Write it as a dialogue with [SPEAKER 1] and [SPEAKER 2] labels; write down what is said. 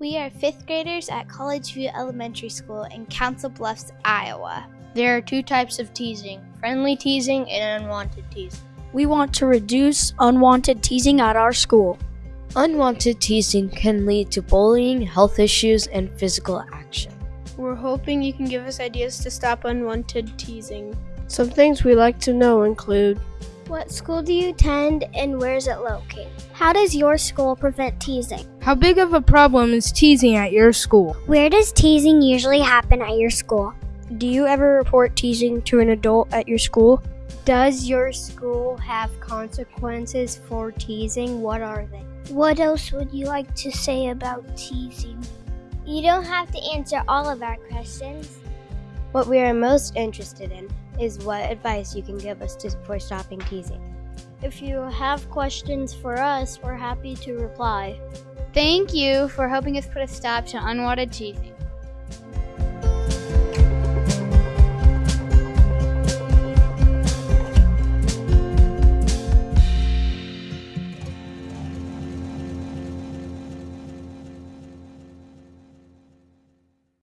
[SPEAKER 1] We are fifth graders at College View Elementary School in Council Bluffs, Iowa.
[SPEAKER 2] There are two types of teasing friendly teasing and unwanted teasing.
[SPEAKER 3] We want to reduce unwanted teasing at our school.
[SPEAKER 4] Unwanted teasing can lead to bullying, health issues, and physical action.
[SPEAKER 5] We're hoping you can give us ideas to stop unwanted teasing.
[SPEAKER 6] Some things we like to know include
[SPEAKER 7] What school do you attend and where is it located? How does your school prevent teasing?
[SPEAKER 8] How big of a problem is teasing at your school?
[SPEAKER 7] Where does teasing usually happen at your school?
[SPEAKER 3] Do you ever report teasing to an adult at your school?
[SPEAKER 9] Does your school have consequences for teasing? What are they?
[SPEAKER 7] What else would you like to say about teasing?
[SPEAKER 10] You don't have to answer all of our questions.
[SPEAKER 9] What we are most interested in is what advice you can give us to, for stopping teasing.
[SPEAKER 3] If you have questions for us, we're happy to reply.
[SPEAKER 1] Thank you for helping us put a stop to unwanted teasing.